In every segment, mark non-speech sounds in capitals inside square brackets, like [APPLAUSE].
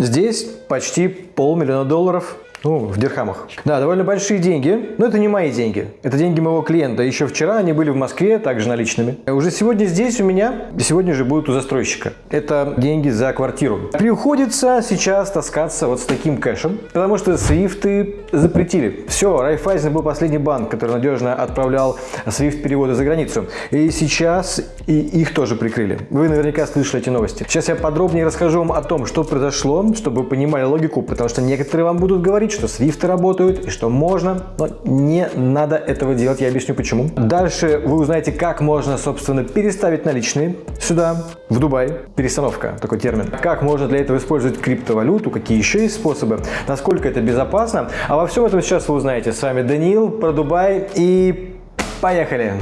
здесь почти полмиллиона долларов ну, в дирхамах. Да, довольно большие деньги, но это не мои деньги. Это деньги моего клиента. Еще вчера они были в Москве, также наличными. Уже сегодня здесь у меня, сегодня же будут у застройщика. Это деньги за квартиру. Приходится сейчас таскаться вот с таким кэшем, потому что свифты запретили. Все, Райфайзен был последний банк, который надежно отправлял свифт переводы за границу. И сейчас и их тоже прикрыли. Вы наверняка слышали эти новости. Сейчас я подробнее расскажу вам о том, что произошло, чтобы вы понимали логику, потому что некоторые вам будут говорить, говорить, что свифты работают и что можно, но не надо этого делать. Я объясню почему. Дальше вы узнаете, как можно, собственно, переставить наличные сюда, в Дубай. Перестановка, такой термин. Как можно для этого использовать криптовалюту, какие еще есть способы, насколько это безопасно. А во всем этом сейчас вы узнаете. С вами Даниил про Дубай и поехали!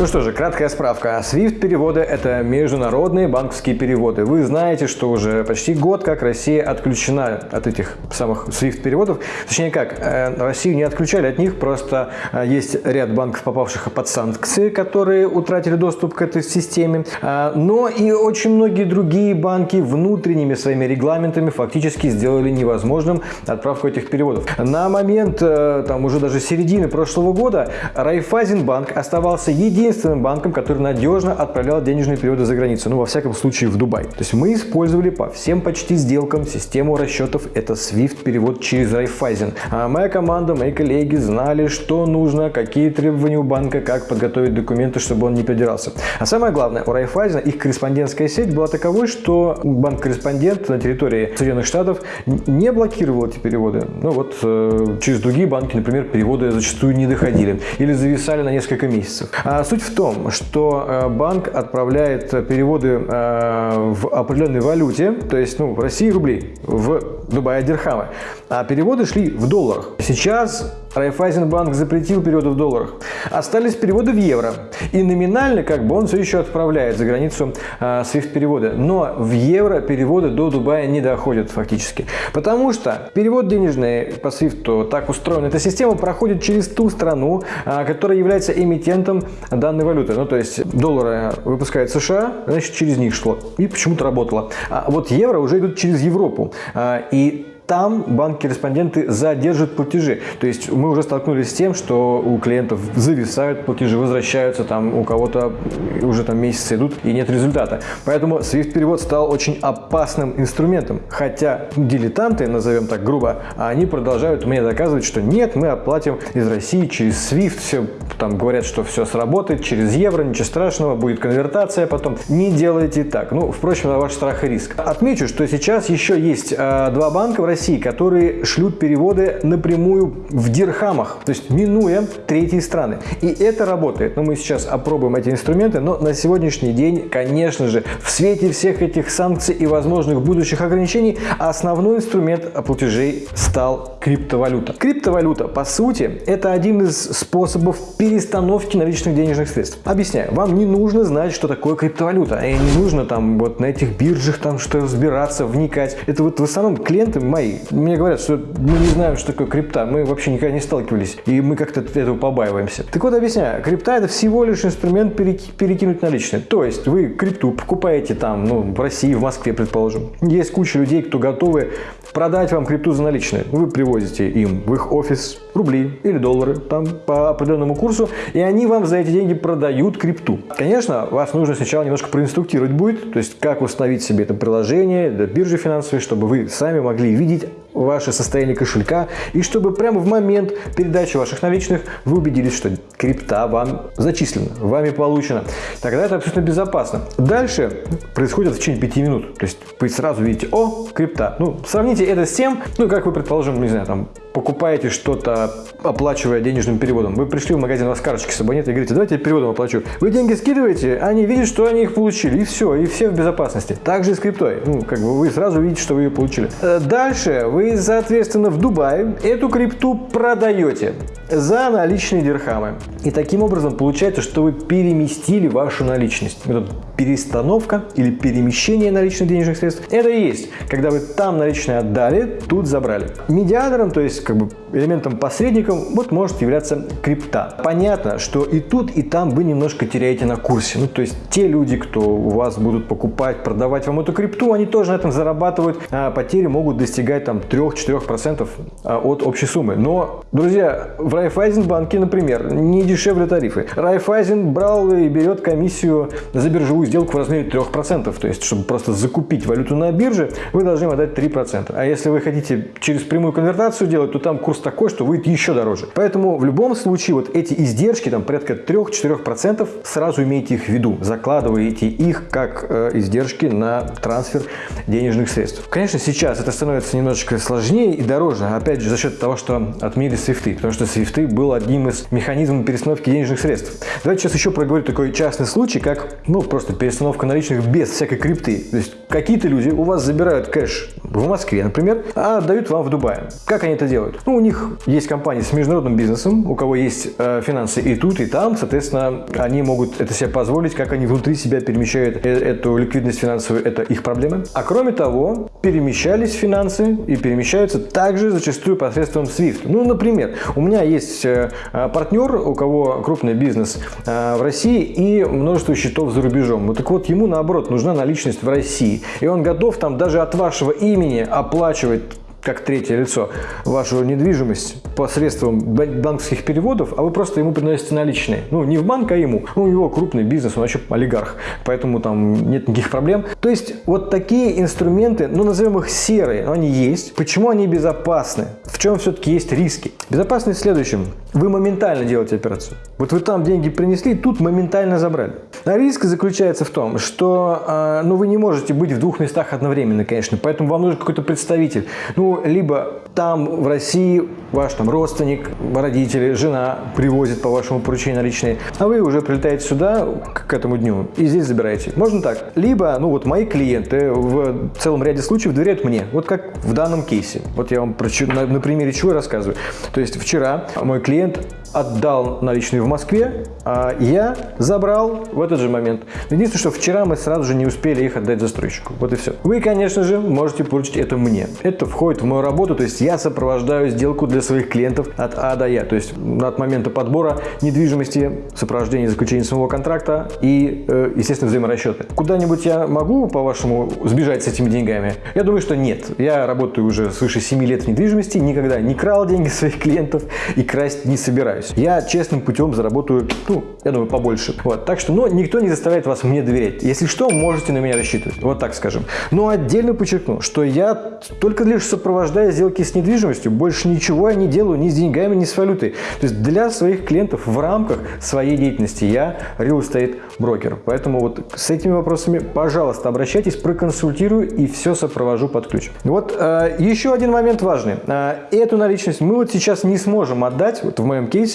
Ну что же, краткая справка. SWIFT переводы – это международные банковские переводы. Вы знаете, что уже почти год как Россия отключена от этих самых SWIFT переводов. Точнее как, э, Россию не отключали от них, просто э, есть ряд банков, попавших под санкции, которые утратили доступ к этой системе. Э, но и очень многие другие банки внутренними своими регламентами фактически сделали невозможным отправку этих переводов. На момент там уже даже середины прошлого года Райфайзенбанк оставался единственным единственным банком, который надежно отправлял денежные переводы за границу, ну, во всяком случае, в Дубай. То есть мы использовали по всем почти сделкам систему расчетов, это SWIFT перевод через Raiffeisen. А моя команда, мои коллеги знали, что нужно, какие требования у банка, как подготовить документы, чтобы он не придирался. А самое главное, у Raiffeisen их корреспондентская сеть была таковой, что банк-корреспондент на территории Соединенных Штатов не блокировал эти переводы. Ну вот э, через другие банки, например, переводы зачастую не доходили или зависали на несколько месяцев. А суть Суть в том, что э, банк отправляет переводы э, в определенной валюте, то есть ну, в России рубли, в Дубае дирхамы, а переводы шли в долларах. Сейчас Райфайзенбанк запретил переводы в долларах. Остались переводы в евро. И номинально как бы он все еще отправляет за границу э, SWIFT-переводы. Но в евро переводы до Дубая не доходят фактически. Потому что перевод денежный по SWIFT так устроен. Эта система проходит через ту страну, э, которая является эмитентом данной валюты. Ну, то есть доллары выпускает США, значит, через них шло. И почему-то работало. А вот евро уже идут через Европу. Э, и там банки-корреспонденты задержат платежи. То есть мы уже столкнулись с тем, что у клиентов зависают платежи, возвращаются, там у кого-то уже там месяцы идут и нет результата. Поэтому SWIFT-перевод стал очень опасным инструментом. Хотя дилетанты, назовем так грубо, они продолжают мне доказывать, что нет, мы оплатим из России через SWIFT, все там говорят, что все сработает через евро, ничего страшного, будет конвертация потом. Не делайте так. Ну, впрочем, на ваш страх и риск. Отмечу, что сейчас еще есть э, два банка в России, России, которые шлют переводы напрямую в дирхамах, то есть минуя третьи страны. И это работает. Но мы сейчас опробуем эти инструменты, но на сегодняшний день, конечно же, в свете всех этих санкций и возможных будущих ограничений, основной инструмент платежей стал криптовалюта. Криптовалюта, по сути, это один из способов перестановки наличных денежных средств. Объясняю, вам не нужно знать, что такое криптовалюта, и не нужно там вот на этих биржах там что разбираться, вникать. Это вот в основном клиенты мои мои. Мне говорят, что мы не знаем, что такое крипта, мы вообще никогда не сталкивались, и мы как-то этого побаиваемся. Так вот, объясняю, крипта это всего лишь инструмент перекинуть наличные. То есть вы крипту покупаете там, ну, в России, в Москве, предположим. Есть куча людей, кто готовы продать вам крипту за наличные. Вы привозите им в их офис рубли или доллары там по определенному курсу, и они вам за эти деньги продают крипту. Конечно, вас нужно сначала немножко проинструктировать будет, то есть как установить себе это приложение, биржи финансовые, чтобы вы сами могли видеть увидеть ваше состояние кошелька и чтобы прямо в момент передачи ваших наличных вы убедились, что крипта вам зачислена, вами получена. Тогда это абсолютно безопасно. Дальше происходит в течение 5 минут. То есть вы сразу видите, о, крипта. Ну, сравните это с тем, ну, как вы, предположим, не знаю, там, покупаете что-то, оплачивая денежным переводом. Вы пришли в магазин, у вас карточки с нет, и говорите, давайте я переводом оплачу. Вы деньги скидываете, они видят, что они их получили, и все, и все в безопасности. Также и с криптой. Ну, как бы вы сразу видите, что вы ее получили. Э, дальше вы, соответственно, в Дубае эту крипту продаете. За наличные дирхамы. И таким образом получается, что вы переместили вашу наличность. Это перестановка или перемещение наличных денежных средств. Это и есть, когда вы там наличные отдали, тут забрали. Медиатором, то есть как бы элементом посредником, вот может являться крипта. Понятно, что и тут, и там вы немножко теряете на курсе. Ну, то есть те люди, кто у вас будут покупать, продавать вам эту крипту, они тоже на этом зарабатывают. А потери могут достигать там 3-4% а, от общей суммы. Но, друзья, в Райфайзенбанке, например, не дешевле тарифы. Райфайзен брал и берет комиссию за биржевую сделку в размере 3%. То есть, чтобы просто закупить валюту на бирже, вы должны отдать 3%. А если вы хотите через прямую конвертацию делать, то там курс такой, что выйдет еще дороже. Поэтому в любом случае вот эти издержки, там порядка 3-4%, сразу имейте их в виду. Закладываете их как э, издержки на трансфер денежных средств. Конечно, сейчас это становится немножечко сложнее и дороже, опять же, за счет того, что отменили свифты, потому что свифты был одним из механизмов перестановки денежных средств. Давайте сейчас еще проговорю такой частный случай, как, ну, просто перестановка наличных без всякой крипты. То есть какие-то люди у вас забирают кэш в Москве, например, а отдают вам в Дубае. Как они это делают? Ну, у них есть компании с международным бизнесом, у кого есть э, финансы и тут, и там, соответственно, они могут это себе позволить, как они внутри себя перемещают э эту ликвидность финансовую, это их проблемы. А кроме того, перемещались финансы и перемещаются также зачастую посредством SWIFT. Ну, например, у меня есть э, партнер, у кого крупный бизнес э, в России и множество счетов за рубежом. Вот так вот, ему наоборот нужна наличность в России. И он готов там даже от вашего имени оплачивать как третье лицо вашу недвижимость посредством банковских переводов, а вы просто ему приносите наличные. Ну, не в банк, а ему. Ну, у него крупный бизнес, он вообще олигарх, поэтому там нет никаких проблем. То есть, вот такие инструменты, ну, назовем их серые, но они есть. Почему они безопасны? В чем все-таки есть риски? Безопасность в следующем. Вы моментально делаете операцию. Вот вы там деньги принесли, тут моментально забрали. А риск заключается в том, что э, ну, вы не можете быть в двух местах одновременно, конечно, поэтому вам нужен какой-то представитель. Ну, либо там, в России, ваш там родственник, родители, жена привозит по вашему поручению наличные, а вы уже прилетаете сюда к этому дню и здесь забираете. Можно так. Либо, ну вот мои клиенты в целом ряде случаев доверяют мне, вот как в данном кейсе. Вот я вам на, на примере чего рассказываю. То есть вчера мой клиент отдал наличные в Москве, а я забрал в этот же момент. Единственное, что вчера мы сразу же не успели их отдать застройщику. Вот и все. Вы, конечно же, можете поручить это мне. Это входит в мою работу, то есть я сопровождаю сделку для своих клиентов от А до Я. То есть от момента подбора недвижимости, сопровождения заключения самого контракта и, э, естественно, взаиморасчеты. Куда-нибудь я могу, по-вашему, сбежать с этими деньгами? Я думаю, что нет. Я работаю уже свыше 7 лет в недвижимости, никогда не крал деньги [LAUGHS] своих клиентов и красть не собираюсь. Я честным путем заработаю, ну, я думаю, побольше. Вот. Так что, но никто не заставляет вас мне доверять. Если что, можете на меня рассчитывать. Вот так скажем. Но отдельно подчеркну, что я только лишь сопровождаю сделки с недвижимостью, больше ничего я не делаю ни с деньгами, ни с валютой. То есть для своих клиентов в рамках своей деятельности я real estate брокер. Поэтому вот с этими вопросами, пожалуйста, обращайтесь, проконсультирую и все сопровожу под ключ. Вот э, еще один момент важный. Э, эту наличность мы вот сейчас не сможем отдать, вот в моем кейсе,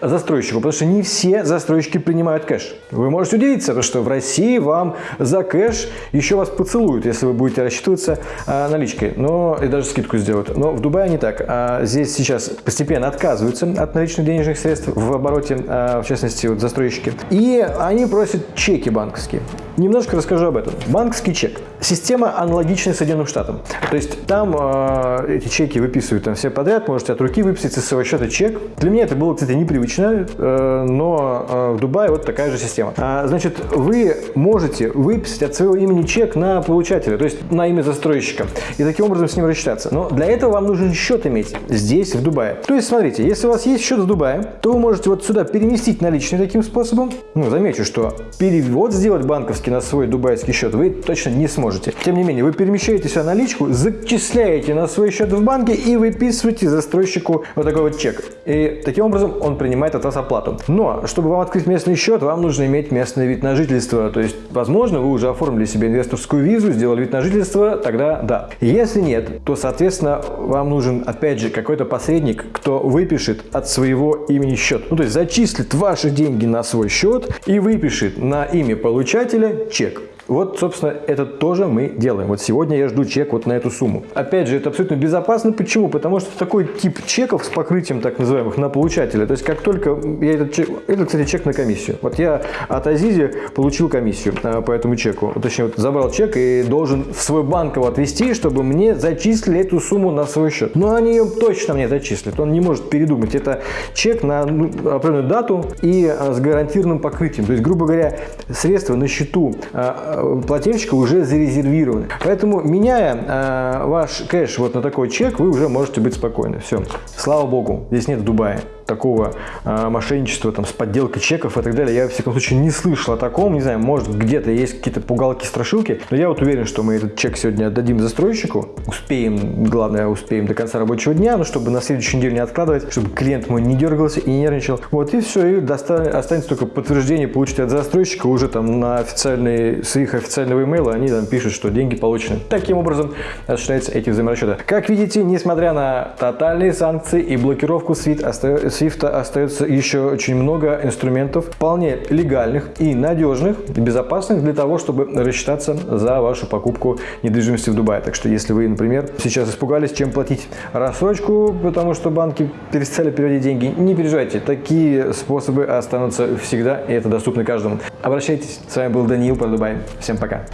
застройщику, потому что не все застройщики принимают кэш. Вы можете удивиться, потому что в России вам за кэш еще вас поцелуют, если вы будете рассчитываться э, наличкой, но и даже скидку сделают. Но в Дубае не так. А здесь сейчас постепенно отказываются от наличных денежных средств в обороте, э, в частности, вот застройщики. И они просят чеки банковские. Немножко расскажу об этом. Банковский чек. Система аналогичная Соединенным Штатам. То есть там э, эти чеки выписывают там все подряд, можете от руки выписать со своего счета чек. Для меня это было, кстати, непривычно, э, но э, в Дубае вот такая же система. А, значит, вы можете выписать от своего имени чек на получателя, то есть на имя застройщика, и таким образом с ним рассчитаться. Но для этого вам нужен счет иметь здесь, в Дубае. То есть, смотрите, если у вас есть счет в Дубае, то вы можете вот сюда переместить наличные таким способом. Ну, замечу, что перевод сделать банковский на свой дубайский счет вы точно не сможете. Тем не менее, вы перемещаете сюда наличку, зачисляете на свой счет в банке и выписываете застройщику вот такой вот чек. И таким образом он принимает от вас оплату. Но, чтобы вам открыть местный счет, вам нужно иметь местный вид на жительство. То есть, возможно, вы уже оформили себе инвесторскую визу, сделали вид на жительство, тогда да. Если нет, то, соответственно, вам нужен, опять же, какой-то посредник, кто выпишет от своего имени счет. Ну, то есть, зачислит ваши деньги на свой счет и выпишет на имя получателя чек. Вот, собственно, это тоже мы делаем. Вот сегодня я жду чек вот на эту сумму. Опять же, это абсолютно безопасно. Почему? Потому что такой тип чеков с покрытием так называемых на получателя. То есть, как только я этот чек, это, кстати, чек на комиссию. Вот я от Азизи получил комиссию а, по этому чеку. Точнее, вот забрал чек и должен в свой банк его отвести, чтобы мне зачислили эту сумму на свой счет. Но они ее точно мне зачислят. Он не может передумать. Это чек на ну, определенную дату и а, с гарантированным покрытием. То есть, грубо говоря, средства на счету а, плательщика уже зарезервированы. Поэтому, меняя а, ваш кэш вот на такой чек, вы уже можете быть спокойны. Все. Слава богу, здесь нет Дубая такого э, мошенничества там, с подделкой чеков и так далее. Я, в всяком случае, не слышал о таком. Не знаю, может, где-то есть какие-то пугалки-страшилки. Но я вот уверен, что мы этот чек сегодня отдадим застройщику. Успеем, главное, успеем до конца рабочего дня, но чтобы на следующую неделю не откладывать, чтобы клиент мой не дергался и не нервничал. Вот и все, и останется только подтверждение получить от застройщика уже там на официальный, с их официального имейла они там пишут, что деньги получены. Таким образом осуществляются эти взаиморасчеты. Как видите, несмотря на тотальные санкции и блокировку SWIFT, остается Свифта остается еще очень много инструментов, вполне легальных и надежных, и безопасных для того, чтобы рассчитаться за вашу покупку недвижимости в Дубае. Так что если вы, например, сейчас испугались, чем платить рассрочку, потому что банки перестали переводить деньги, не переживайте, такие способы останутся всегда, и это доступно каждому. Обращайтесь. С вами был Даниил про Дубай. Всем пока.